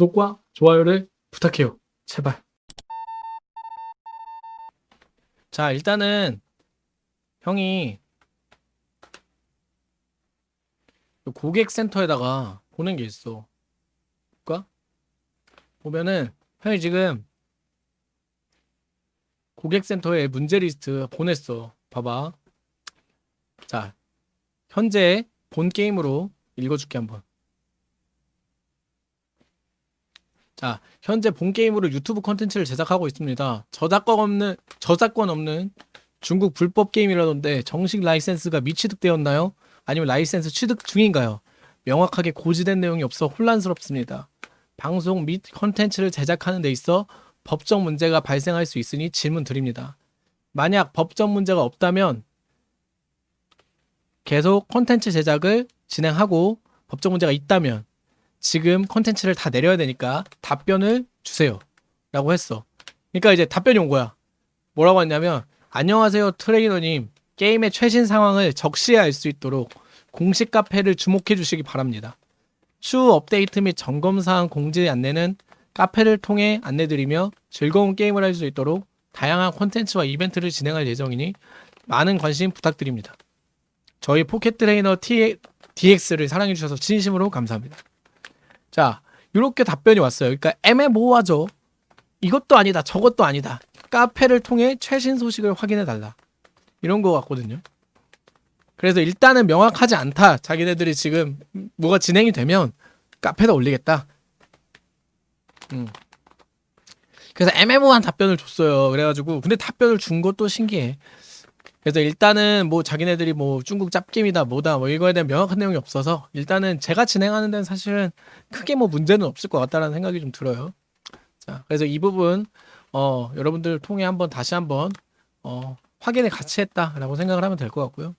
구독과 좋아요를 부탁해요. 제발. 자, 일단은 형이 고객센터에다가 보낸 게 있어. 볼까? 보면은 형이 지금 고객센터에 문제 리스트 보냈어. 봐봐. 자, 현재 본 게임으로 읽어줄게 한번. 자, 현재 본 게임으로 유튜브 컨텐츠를 제작하고 있습니다. 저작권 없는 저작권 없는 중국 불법 게임이라던데 정식 라이센스가 미취득되었나요? 아니면 라이센스 취득 중인가요? 명확하게 고지된 내용이 없어 혼란스럽습니다. 방송 및 컨텐츠를 제작하는 데 있어 법적 문제가 발생할 수 있으니 질문 드립니다. 만약 법적 문제가 없다면 계속 컨텐츠 제작을 진행하고 법적 문제가 있다면 지금 컨텐츠를 다 내려야 되니까 답변을 주세요. 라고 했어. 그러니까 이제 답변이 온 거야. 뭐라고 했냐면 안녕하세요 트레이너님 게임의 최신 상황을 적시에 알 수 있도록 공식 카페를 주목해 주시기 바랍니다. 추후 업데이트 및 점검사항 공지 안내는 카페를 통해 안내드리며 즐거운 게임을 할 수 있도록 다양한 콘텐츠와 이벤트를 진행할 예정이니 많은 관심 부탁드립니다. 저희 포켓 트레이너 DX를 사랑해 주셔서 진심으로 감사합니다. 자, 이렇게 답변이 왔어요. 그러니까 애매모호하죠. 이것도 아니다, 저것도 아니다. 카페를 통해 최신 소식을 확인해 달라. 이런 거 같거든요. 그래서 일단은 명확하지 않다. 자기네들이 지금 뭐가 진행이 되면 카페에다 올리겠다. 음. 그래서 애매모호한 답변을 줬어요. 그래가지고 근데 답변을 준 것도 신기해. 그래서 일단은 뭐 자기네들이 뭐 중국 짭게임이다 뭐다 뭐 이거에 대한 명확한 내용이 없어서 일단은 제가 진행하는 데는 사실은 크게 뭐 문제는 없을 것 같다라는 생각이 좀 들어요. 자, 그래서 이 부분 어 여러분들 통해 한번 다시 한번 어 확인을 같이 했다라고 생각을 하면 될 것 같고요.